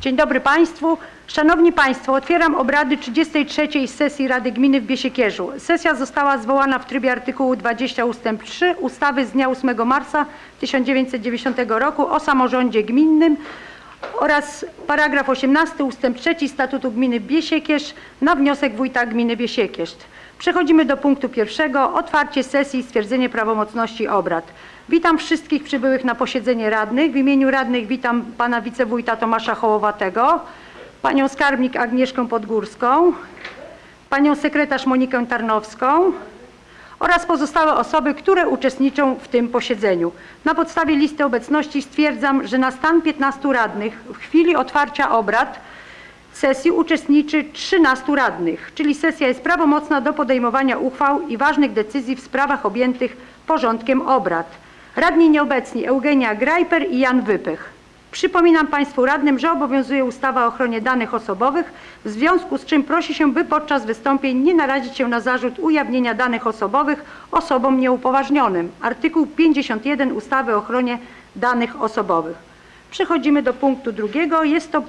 Dzień dobry Państwu. Szanowni Państwo, otwieram obrady 33. sesji Rady Gminy w Biesiekierzu. Sesja została zwołana w trybie artykułu 20 ust. 3 ustawy z dnia 8 marca 1990 roku o samorządzie gminnym oraz paragraf 18 ust. 3 Statutu Gminy Biesiekierz na wniosek wójta gminy Biesiekierz. Przechodzimy do punktu pierwszego. Otwarcie sesji i stwierdzenie prawomocności obrad. Witam wszystkich przybyłych na posiedzenie radnych. W imieniu radnych witam pana wicewójta Tomasza Hołowatego, panią skarbnik Agnieszkę Podgórską, panią sekretarz Monikę Tarnowską oraz pozostałe osoby, które uczestniczą w tym posiedzeniu. Na podstawie listy obecności stwierdzam, że na stan 15 radnych w chwili otwarcia obrad sesji uczestniczy 13 radnych, czyli sesja jest prawomocna do podejmowania uchwał i ważnych decyzji w sprawach objętych porządkiem obrad. Radni nieobecni Eugenia Grajper i Jan Wypych. Przypominam Państwu radnym, że obowiązuje ustawa o ochronie danych osobowych, w związku z czym prosi się, by podczas wystąpień nie narazić się na zarzut ujawnienia danych osobowych osobom nieupoważnionym. Artykuł 51 ustawy o ochronie danych osobowych. Przechodzimy do punktu drugiego. Jest to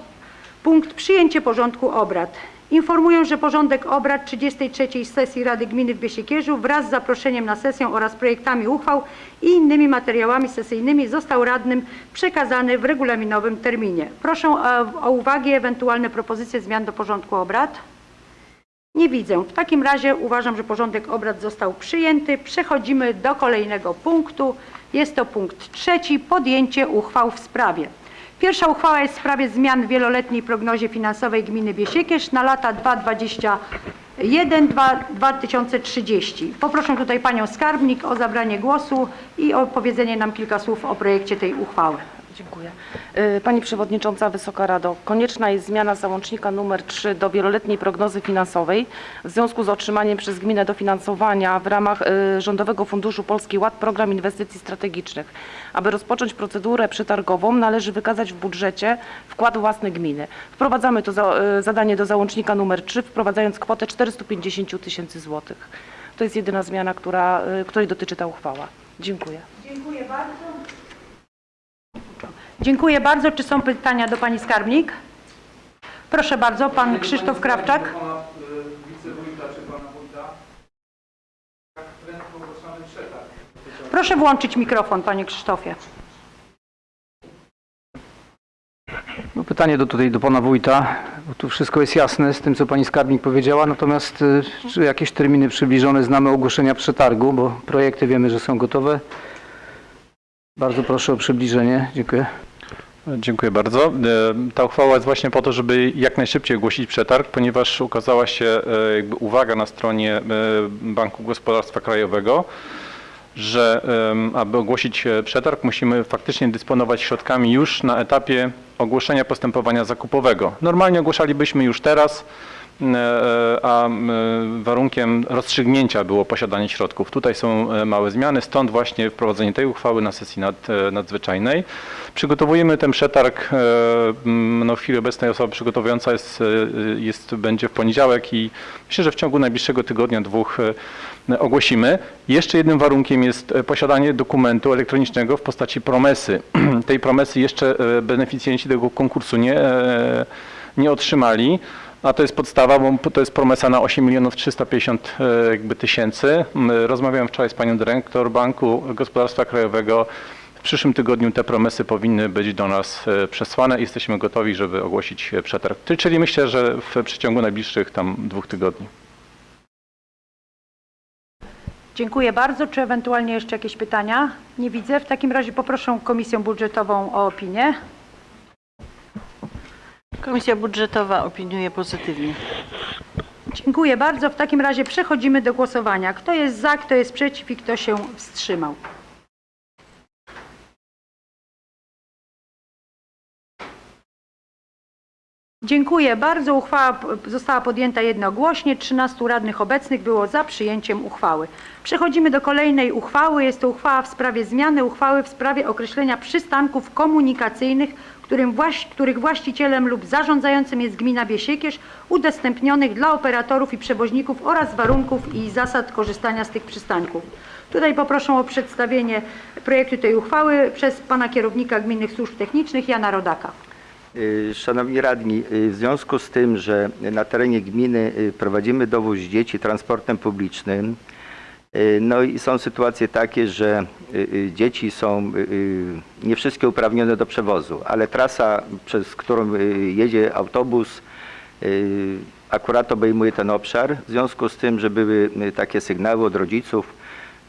punkt przyjęcie porządku obrad. Informuję, że porządek obrad 33. sesji Rady Gminy w Biesiekierzu wraz z zaproszeniem na sesję oraz projektami uchwał i innymi materiałami sesyjnymi został radnym przekazany w regulaminowym terminie. Proszę e, o uwagę ewentualne propozycje zmian do porządku obrad. Nie widzę. W takim razie uważam, że porządek obrad został przyjęty. Przechodzimy do kolejnego punktu. Jest to punkt trzeci. Podjęcie uchwał w sprawie. Pierwsza uchwała jest w sprawie zmian w wieloletniej prognozie finansowej gminy Biesiekierz na lata 2021-2030. Poproszę tutaj panią skarbnik o zabranie głosu i o powiedzenie nam kilka słów o projekcie tej uchwały. Dziękuję. Y, Pani Przewodnicząca, Wysoka Rado, konieczna jest zmiana załącznika nr 3 do wieloletniej prognozy finansowej w związku z otrzymaniem przez gminę dofinansowania w ramach y, Rządowego Funduszu Polski Ład Program Inwestycji Strategicznych. Aby rozpocząć procedurę przetargową należy wykazać w budżecie wkład własny gminy. Wprowadzamy to y, zadanie do załącznika nr 3 wprowadzając kwotę 450 000 tysięcy złotych. To jest jedyna zmiana, która, której dotyczy ta uchwała. Dziękuję. Dziękuję bardzo. Dziękuję bardzo. Czy są pytania do pani skarbnik? Proszę bardzo, pan Krzysztof Krawczak. Y, przetarg? Proszę włączyć mikrofon, panie Krzysztofie. No pytanie do, tutaj do pana wójta, bo tu wszystko jest jasne z tym, co pani skarbnik powiedziała, natomiast y, czy jakieś terminy przybliżone znamy ogłoszenia przetargu, bo projekty wiemy, że są gotowe. Bardzo proszę o przybliżenie. Dziękuję. Dziękuję bardzo. E, Ta uchwała jest właśnie po to, żeby jak najszybciej ogłosić przetarg, ponieważ ukazała się e, uwaga na stronie e, Banku Gospodarstwa Krajowego, że aby ogłosić przetarg musimy faktycznie dysponować środkami już na etapie ogłoszenia postępowania zakupowego. Normalnie ogłaszalibyśmy już teraz, a m, warunkiem rozstrzygnięcia było posiadanie środków. Tutaj są e, małe zmiany, stąd właśnie wprowadzenie tej uchwały na sesji nad, e, nadzwyczajnej. Przygotowujemy ten przetarg, e, no w chwili obecnej osoba przygotowująca jest, e, jest, będzie w poniedziałek i myślę, że w ciągu najbliższego tygodnia, dwóch e, ogłosimy. Jeszcze jednym warunkiem jest e, posiadanie dokumentu elektronicznego w postaci promesy. Tej promesy jeszcze e, beneficjenci tego konkursu nie, e, nie otrzymali. A to jest podstawa, bo to jest promesa na 8 milionów 350 e, jakby tysięcy. M, Rozmawiałem wczoraj z panią dyrektor Banku Gospodarstwa Krajowego. W przyszłym tygodniu te promesy powinny być do nas e, przesłane. Jesteśmy gotowi, żeby ogłosić e, przetarg. Czyli myślę, że w przeciągu najbliższych tam dwóch tygodni. Dziękuję bardzo. Czy ewentualnie jeszcze jakieś pytania? Nie widzę. W takim razie poproszę Komisję Budżetową o opinię. Komisja Budżetowa opiniuje pozytywnie. Dziękuję bardzo. W takim razie przechodzimy do głosowania. Kto jest za, kto jest przeciw i kto się wstrzymał? Dziękuję bardzo. Uchwała została podjęta jednogłośnie. 13 radnych obecnych było za przyjęciem uchwały. Przechodzimy do kolejnej uchwały. Jest to uchwała w sprawie zmiany uchwały w sprawie określenia przystanków komunikacyjnych, którym właś, których właścicielem lub zarządzającym jest gmina Biesiekierz, udostępnionych dla operatorów i przewoźników oraz warunków i zasad korzystania z tych przystanków. Tutaj poproszę o przedstawienie projektu tej uchwały przez pana kierownika Gminnych Służb Technicznych Jana Rodaka. Y, Szanowni radni, y, w związku z tym, że na terenie gminy y, prowadzimy dowóz dzieci transportem publicznym, no i są sytuacje takie, że y, y, dzieci są y, y, nie wszystkie uprawnione do przewozu, ale trasa, przez którą y, jedzie autobus, y, akurat obejmuje ten obszar. W związku z tym, że były y, takie sygnały od rodziców,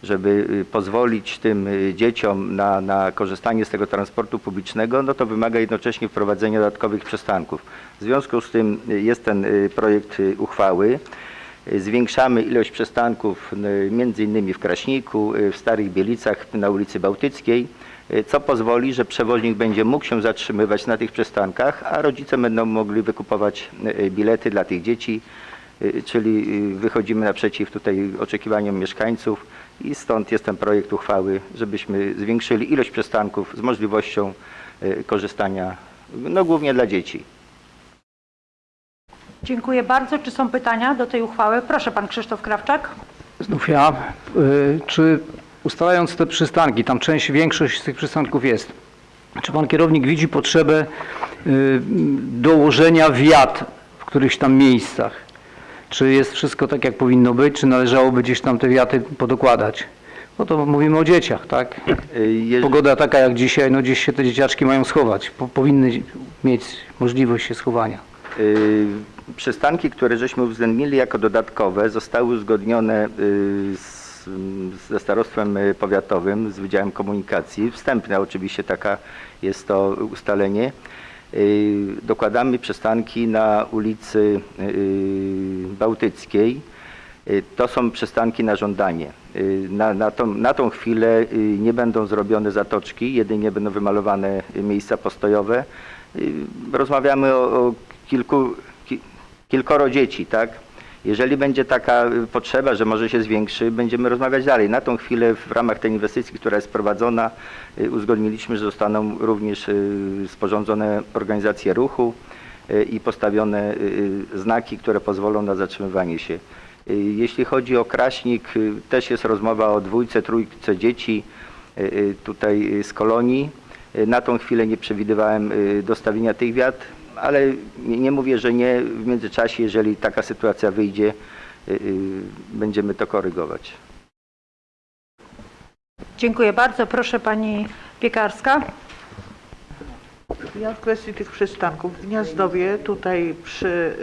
żeby y, pozwolić tym y, dzieciom na, na korzystanie z tego transportu publicznego, no to wymaga jednocześnie wprowadzenia dodatkowych przystanków. W związku z tym y, jest ten y, projekt y, uchwały. Zwiększamy ilość przystanków między innymi w Kraśniku, y, w Starych Bielicach, na ulicy Bałtyckiej, y, co pozwoli, że przewoźnik będzie mógł się zatrzymywać na tych przystankach, a rodzice będą mogli wykupować y, bilety dla tych dzieci, czyli wychodzimy naprzeciw tutaj oczekiwaniom mieszkańców i stąd jest ten projekt uchwały, żebyśmy zwiększyli ilość przystanków z możliwością korzystania, no głównie dla dzieci. Dziękuję bardzo. Czy są pytania do tej uchwały? Proszę pan Krzysztof Krawczak. Znów ja. Y, Czy ustalając te przystanki, tam część, większość z tych przystanków jest, czy pan kierownik widzi potrzebę y, dołożenia wiat w którychś tam miejscach? Czy jest wszystko tak, jak powinno być, czy należałoby gdzieś tam te wiaty podokładać? No to mówimy o dzieciach, tak? Y, Pogoda taka jak dzisiaj, no gdzieś się te dzieciaczki mają schować. Po, powinny mieć możliwość się schowania. Przystanki, które żeśmy uwzględnili jako dodatkowe, zostały uzgodnione y, z, ze starostwem y, powiatowym, z Wydziałem Komunikacji. Wstępne oczywiście taka jest to ustalenie. Y, Dokładamy przystanki na ulicy Bałtyckiej. To są przystanki na żądanie. Na, na, tą, na tą chwilę nie będą zrobione zatoczki, jedynie będą wymalowane miejsca postojowe. Rozmawiamy o, o kilku, ki, kilkoro dzieci, tak? Jeżeli będzie taka potrzeba, że może się zwiększy, będziemy rozmawiać dalej. Na tą chwilę w ramach tej inwestycji, która jest prowadzona, y, uzgodniliśmy, że zostaną również y, sporządzone organizacje ruchu y, i postawione znaki, które pozwolą na zatrzymywanie się. Jeśli chodzi o Kraśnik, też jest rozmowa o dwójce, trójce dzieci tutaj z kolonii. Na tą chwilę nie przewidywałem dostawienia tych wiat, ale nie, mówię, że nie. W międzyczasie, jeżeli taka sytuacja wyjdzie, y, y, będziemy to korygować. Dziękuję bardzo. Proszę pani Piekarska. Ja w kwestii tych przystanków w Gniazdowie, tutaj przy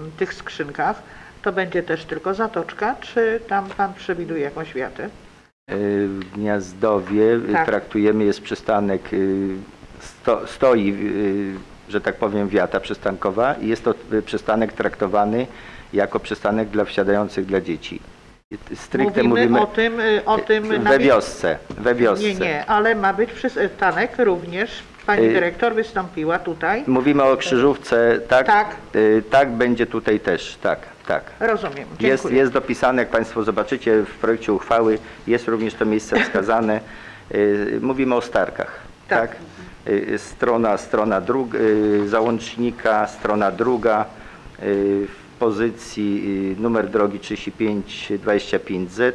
ym, tych skrzynkach, to będzie też tylko zatoczka, czy tam pan przewiduje jakąś wiatę? Y, W Gniazdowie y, Tak. traktujemy, jest przystanek, y, sto, stoi, y, że tak powiem, wiata przystankowa i jest to y, przystanek traktowany jako przystanek dla wsiadających dla dzieci. Y, Stricte Mówimy, mówimy o tym, y, o tym we wiosce, we wiosce. Nie, nie, ale ma być przystanek również. Pani Y- dyrektor wystąpiła tutaj. Mówimy o krzyżówce, tak? Tak. Y, Tak, będzie tutaj też, tak, tak. Rozumiem. Dziękuję. Jest, jest dopisane, jak Państwo zobaczycie w projekcie uchwały, jest również to miejsce wskazane. Y, Mówimy o starkach, Tak. tak? Y, Strona, strona druga, załącznika, strona druga, y, w pozycji y, numer drogi 3525Z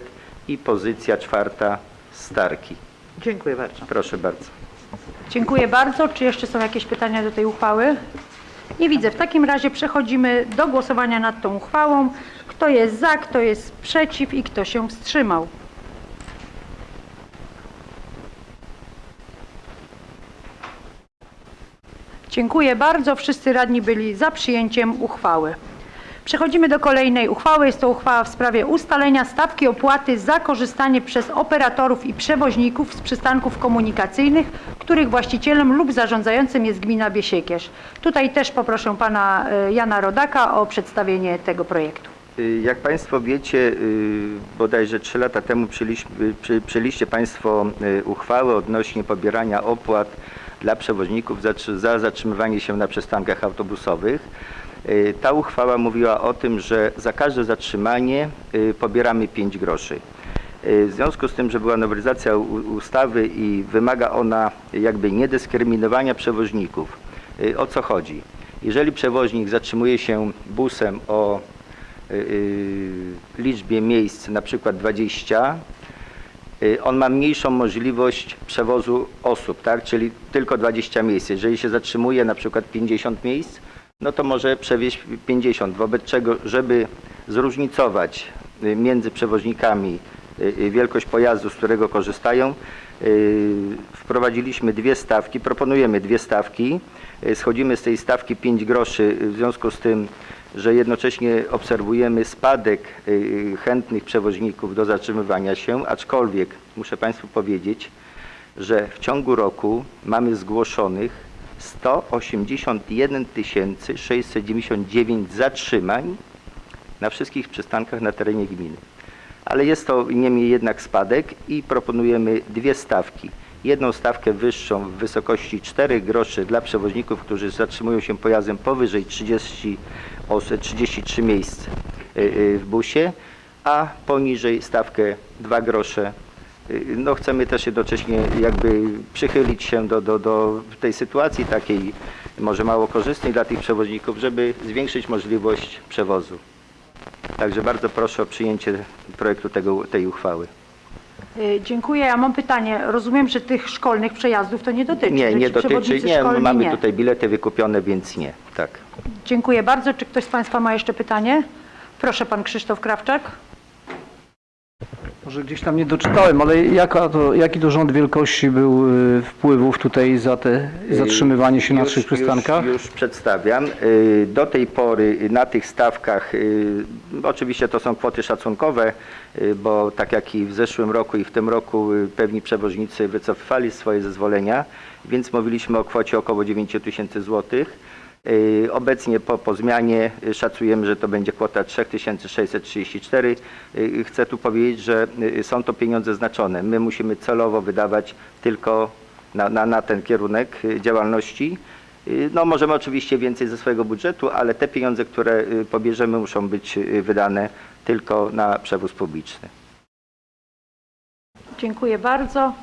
i pozycja czwarta starki. Dziękuję bardzo. Proszę bardzo. Dziękuję bardzo. Czy jeszcze są jakieś pytania do tej uchwały? Nie widzę. W takim razie przechodzimy do głosowania nad tą uchwałą. Kto jest za, kto jest przeciw i kto się wstrzymał? Dziękuję bardzo. Wszyscy radni byli za przyjęciem uchwały. Przechodzimy do kolejnej uchwały. Jest to uchwała w sprawie ustalenia stawki opłaty za korzystanie przez operatorów i przewoźników z przystanków komunikacyjnych, których właścicielem lub zarządzającym jest gmina Biesiekierz. Tutaj też poproszę pana e, Jana Rodaka o przedstawienie tego projektu. Y, Jak Państwo wiecie, y, bodajże 3 lata temu przy- przyjęliście Państwo y, uchwałę odnośnie pobierania opłat dla przewoźników za, za zatrzymywanie się na przystankach autobusowych. Y, Ta uchwała mówiła o tym, że za każde zatrzymanie y, pobieramy 5 groszy. Y, W związku z tym, że była nowelizacja ustawy i wymaga ona jakby niedyskryminowania przewoźników. O co chodzi? Jeżeli przewoźnik zatrzymuje się busem o liczbie miejsc na przykład 20, y, on ma mniejszą możliwość przewozu osób, tak? czyli tylko 20 miejsc. Jeżeli się zatrzymuje na przykład 50 miejsc, no to może przewieźć 50, wobec czego, żeby zróżnicować y, między przewoźnikami y, y, wielkość pojazdu, z którego korzystają, y, wprowadziliśmy dwie stawki, proponujemy dwie stawki. Y, Schodzimy z tej stawki 5 groszy y, w związku z tym, że jednocześnie obserwujemy spadek y, chętnych przewoźników do zatrzymywania się, aczkolwiek muszę Państwu powiedzieć, że w ciągu roku mamy zgłoszonych 181 699 zatrzymań na wszystkich przystankach na terenie gminy. Ale jest to niemniej jednak spadek i proponujemy dwie stawki. Jedną stawkę wyższą w wysokości 4 groszy dla przewoźników, którzy zatrzymują się pojazdem powyżej 30 osób, 33 miejsc y, y, w busie, a poniżej stawkę 2 grosze Y, no chcemy też jednocześnie jakby przychylić się do, do, do tej sytuacji takiej może mało korzystnej dla tych przewoźników, żeby zwiększyć możliwość przewozu. Także bardzo proszę o przyjęcie projektu tego, tej uchwały. Y, Dziękuję. Ja mam pytanie. Rozumiem, że tych szkolnych przejazdów to nie dotyczy. Nie, nie dotyczy, nie, szkolni mamy nie. tutaj bilety wykupione, więc nie, tak. Dziękuję bardzo. Czy ktoś z Państwa ma jeszcze pytanie? Proszę Pan Krzysztof Krawczak. Może gdzieś tam nie doczytałem, ale jaka to, jaki to rząd wielkości był y, wpływów tutaj za te zatrzymywanie się na Już- trzech przystankach? Już, już przedstawiam. Y, Do tej pory na tych stawkach, y, oczywiście to są kwoty szacunkowe, y, bo tak jak i w zeszłym roku i w tym roku y, pewni przewoźnicy wycofywali swoje zezwolenia, więc mówiliśmy o kwocie około 9 tysięcy złotych. Y, Obecnie po, po zmianie y, szacujemy, że to będzie kwota 3634. Y, Chcę tu powiedzieć, że są to pieniądze znaczone. My musimy celowo wydawać tylko na, na, na ten kierunek działalności. No możemy oczywiście więcej ze swojego budżetu, ale te pieniądze, które pobierzemy muszą być wydane tylko na przewóz publiczny. Dziękuję bardzo.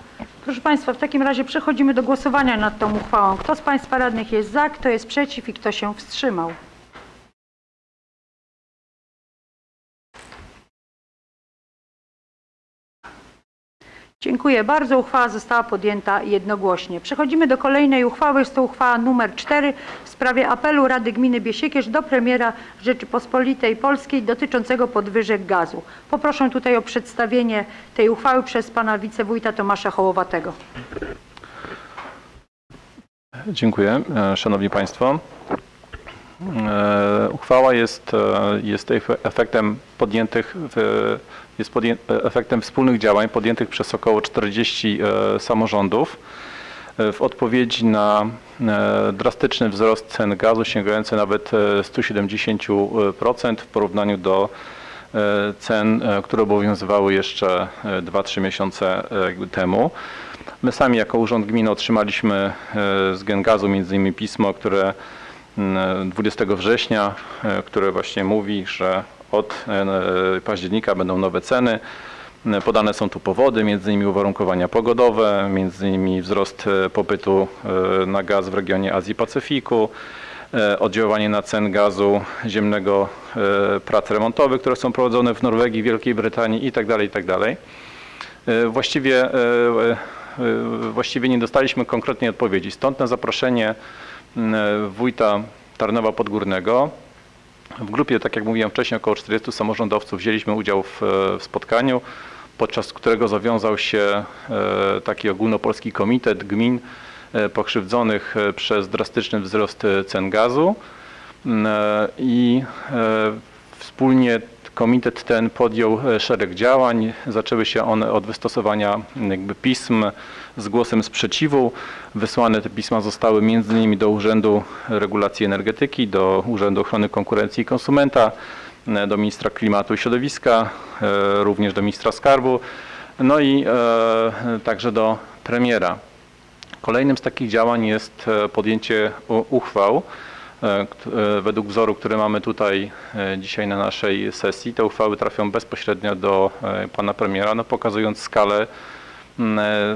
Proszę Państwa, w takim razie przechodzimy do głosowania nad tą uchwałą. Kto z Państwa radnych jest za, kto jest przeciw i kto się wstrzymał? Dziękuję bardzo. Uchwała została podjęta jednogłośnie. Przechodzimy do kolejnej uchwały. Jest to uchwała numer 4 w sprawie apelu Rady Gminy Biesiekierz do premiera Rzeczypospolitej Polskiej dotyczącego podwyżek gazu. Poproszę tutaj o przedstawienie tej uchwały przez pana wicewójta Tomasza Hołowatego. Dziękuję. E, Szanowni Państwo. E, Uchwała jest, e, jest efe- efektem podjętych, w- jest podję, efektem wspólnych działań podjętych przez około 40 e, samorządów e, w odpowiedzi na e, drastyczny wzrost cen gazu sięgający nawet e, 170% w porównaniu do e, cen, e, które obowiązywały jeszcze e, 2-3 miesiące e, temu. My sami jako Urząd Gminy otrzymaliśmy e, z Gengazu między innymi pismo, które mm, 20 września, e, które właśnie mówi, że od e, października będą nowe ceny. E, Podane są tu powody, innymi uwarunkowania pogodowe, innymi wzrost e, popytu e, na gaz w regionie Azji Pacyfiku, e, oddziaływanie na cen gazu ziemnego e, prac remontowych, które są prowadzone w Norwegii, Wielkiej Brytanii itd. itd. E, Właściwie, e, e, właściwie nie dostaliśmy konkretnej odpowiedzi. Stąd na zaproszenie wójta Tarnowa Podgórnego w grupie, tak jak mówiłem wcześniej, około 40 samorządowców wzięliśmy udział w, e, w spotkaniu, podczas którego zawiązał się e, taki ogólnopolski komitet gmin e, pokrzywdzonych przez drastyczny wzrost cen gazu M, e, i wspólnie komitet ten podjął szereg działań. Zaczęły się one od wystosowania jakby pism z głosem sprzeciwu. Wysłane te pisma zostały m.in. do Urzędu Regulacji Energetyki, do Urzędu Ochrony Konkurencji i Konsumenta, e, do Ministra Klimatu i Środowiska, e, również do Ministra Skarbu, no i e, także do premiera. Kolejnym z takich działań jest podjęcie uchwał według wzoru, który mamy tutaj dzisiaj na naszej sesji. Te uchwały trafią bezpośrednio do pana premiera, no, pokazując skalę,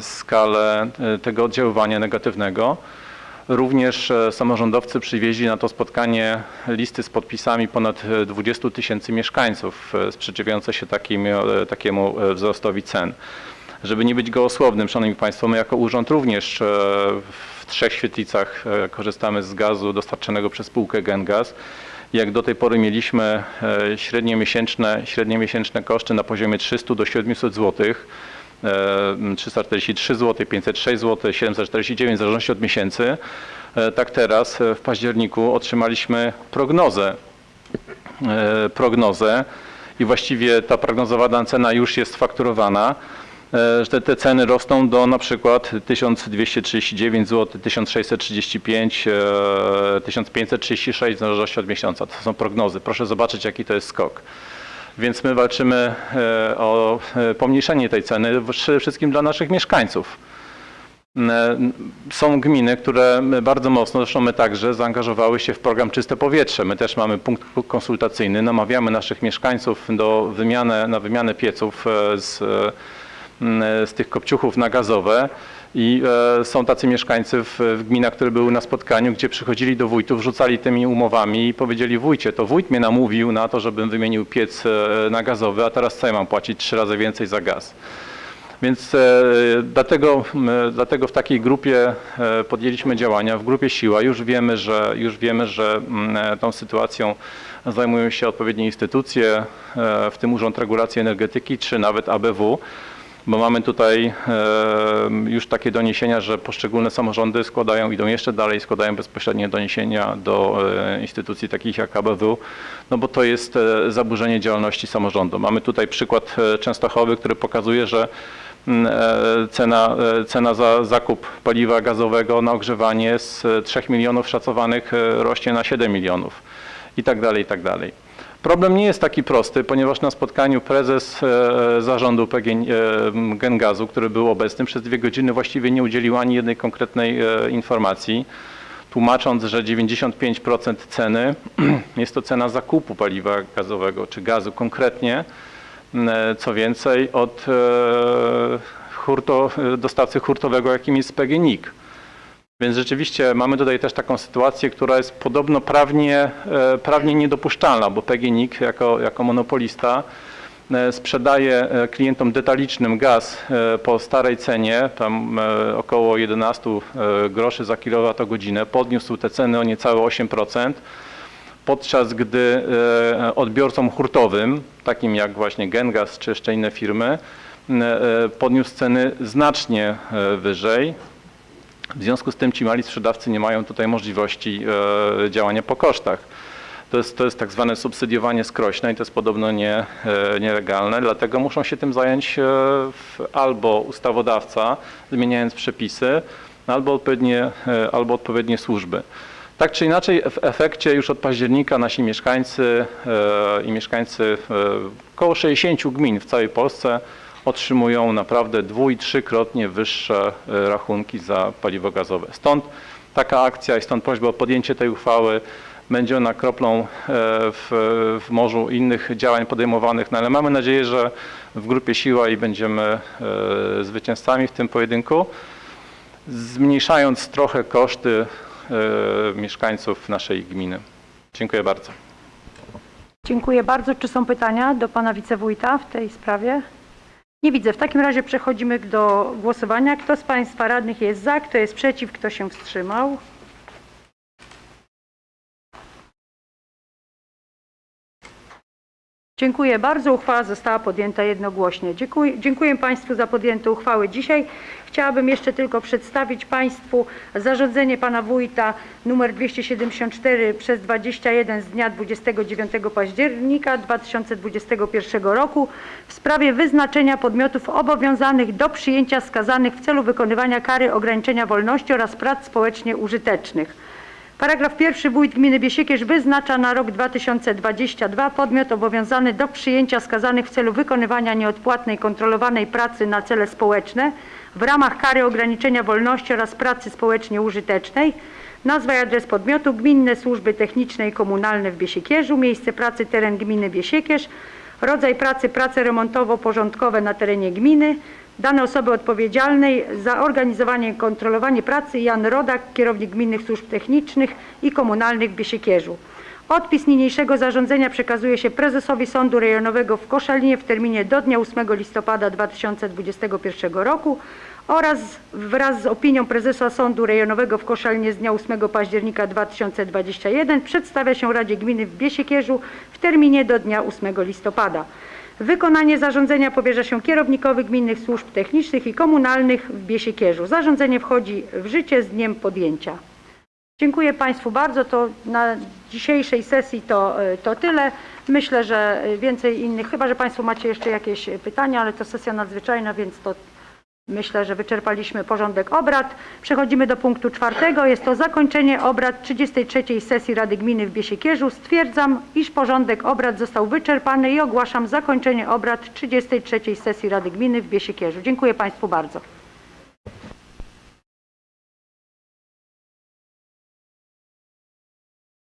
skalę e, tego oddziaływania negatywnego. Również e, samorządowcy przywieźli na to spotkanie listy z podpisami ponad e, 20 tysięcy mieszkańców e, sprzeciwiające się takim, e, takiemu e, wzrostowi cen. Żeby nie być gołosłownym, Szanowni Państwo, my jako urząd również e, w trzech świetlicach e, korzystamy z gazu dostarczanego przez spółkę Gengaz. Jak do tej pory mieliśmy e, średnie miesięczne, średnie miesięczne koszty na poziomie 300 do 700 zł. 343 zł, 506 zł, 749 w zależności od miesięcy. E, Tak teraz e, w październiku otrzymaliśmy prognozę e, prognozę i właściwie ta prognozowana cena już jest fakturowana, że te, te ceny rosną do na przykład 1239 zł, 1635, e, 1536 w zależności od miesiąca. To są prognozy. Proszę zobaczyć jaki to jest skok. Więc my walczymy e, o e, pomniejszenie tej ceny przede wszystkim dla naszych mieszkańców. E, Są gminy, które bardzo mocno, zresztą my także, zaangażowały się w program Czyste Powietrze. My też mamy punkt konsultacyjny, namawiamy naszych mieszkańców do wymiany, na wymianę pieców z, z tych kopciuchów na gazowe. I e, są tacy mieszkańcy w, w gminach, które były na spotkaniu, gdzie przychodzili do wójtów, rzucali tymi umowami i powiedzieli wójcie, to wójt mnie namówił na to, żebym wymienił piec e, na gazowy, a teraz co ja mam płacić trzy razy więcej za gaz. Więc e, dlatego, dlatego w takiej grupie e, podjęliśmy działania. W grupie Siła już wiemy, że, już wiemy, że m, e, tą sytuacją zajmują się odpowiednie instytucje, w tym Urząd Regulacji Energetyki czy nawet ABW, bo mamy tutaj e, już takie doniesienia, że poszczególne samorządy składają, idą jeszcze dalej, składają bezpośrednie doniesienia do e, instytucji takich jak ABW, no bo to jest e, zaburzenie działalności samorządu. Mamy tutaj przykład Częstochowy, który pokazuje, że mm, cena, cena za zakup paliwa gazowego na ogrzewanie z e, 3 milionów szacowanych rośnie na 7 milionów i tak dalej, i tak dalej. Problem nie jest taki prosty, ponieważ na spotkaniu prezes e, zarządu PG, e, Gengazu, który był obecny przez dwie godziny właściwie nie udzielił ani jednej konkretnej e, informacji, tłumacząc, że 95% ceny jest to cena zakupu paliwa gazowego czy gazu konkretnie, co więcej od hurto, dostawcy hurtowego, jakim jest PGNiG. Więc rzeczywiście mamy tutaj też taką sytuację, która jest podobno prawnie, e, prawnie niedopuszczalna, bo PGNiG jako, jako monopolista e, sprzedaje e, klientom detalicznym gaz po starej cenie, tam około 11 e, groszy za kilowatogodzinę, podniósł te ceny o niecałe 8%, podczas gdy odbiorcom hurtowym, takim jak właśnie Gengas czy jeszcze inne firmy, podniósł ceny znacznie wyżej. W związku z tym ci mali sprzedawcy nie mają tutaj możliwości e, działania po kosztach. To jest, to jest tak zwane subsydiowanie skrośne i to jest podobno nie, e, nielegalne, dlatego muszą się tym zająć e, albo ustawodawca, zmieniając przepisy, albo odpowiednie, albo odpowiednie służby. Tak czy inaczej, w efekcie już od października nasi mieszkańcy i mieszkańcy około 60 gmin w całej Polsce otrzymują naprawdę dwu- i trzykrotnie wyższe e, rachunki za paliwo gazowe. Stąd taka akcja i stąd prośba o podjęcie tej uchwały. Będzie ona kroplą e, w, w morzu innych działań podejmowanych, no ale mamy nadzieję, że w grupie siła i będziemy e, zwycięzcami w tym pojedynku, zmniejszając trochę koszty mieszkańców naszej gminy. Dziękuję bardzo. Dziękuję bardzo. Czy są pytania do pana wicewójta w tej sprawie? Nie widzę. W takim razie przechodzimy do głosowania. Kto z państwa radnych jest za, kto jest przeciw, kto się wstrzymał? Dziękuję bardzo. Uchwała została podjęta jednogłośnie. Dziękuję, dziękuję Państwu za podjęte uchwały dzisiaj. Chciałabym jeszcze tylko przedstawić Państwu zarządzenie Pana Wójta numer 274 przez 21 z dnia 29 października 2021 roku w sprawie wyznaczenia podmiotów obowiązanych do przyjęcia skazanych w celu wykonywania kary ograniczenia wolności oraz prac społecznie użytecznych. Paragraf pierwszy. Wójt gminy Biesiekierz wyznacza na rok 2022 podmiot obowiązany do przyjęcia skazanych w celu wykonywania nieodpłatnej kontrolowanej pracy na cele społeczne w ramach kary ograniczenia wolności oraz pracy społecznie użytecznej. Nazwa i adres podmiotu Gminne Służby Techniczne i Komunalne w Biesiekierzu, miejsce pracy teren gminy Biesiekierz, rodzaj pracy prace remontowo-porządkowe na terenie gminy, Dane osoby odpowiedzialnej za organizowanie i kontrolowanie pracy Jan Rodak, kierownik Gminnych Służb Technicznych i Komunalnych w Biesiekierzu. Odpis niniejszego zarządzenia przekazuje się prezesowi Sądu Rejonowego w Koszalinie w terminie do dnia 8 listopada 2021 roku oraz wraz z opinią prezesa Sądu Rejonowego w Koszalinie z dnia 8 października 2021 przedstawia się Radzie Gminy w Biesiekierzu w terminie do dnia 8 listopada. Wykonanie zarządzenia powierza się kierownikowi Gminnych Służb Technicznych i Komunalnych w Biesiekierzu. Zarządzenie wchodzi w życie z dniem podjęcia. Dziękuję Państwu bardzo. To na dzisiejszej sesji to, e, to tyle. Myślę, że więcej innych, chyba że Państwo macie jeszcze jakieś pytania, ale to sesja nadzwyczajna, więc to myślę, że wyczerpaliśmy porządek obrad. Przechodzimy do punktu czwartego. Jest to zakończenie obrad 33. sesji Rady Gminy w Biesiekierzu. Stwierdzam, iż porządek obrad został wyczerpany i ogłaszam zakończenie obrad 33. sesji Rady Gminy w Biesiekierzu. Dziękuję Państwu bardzo.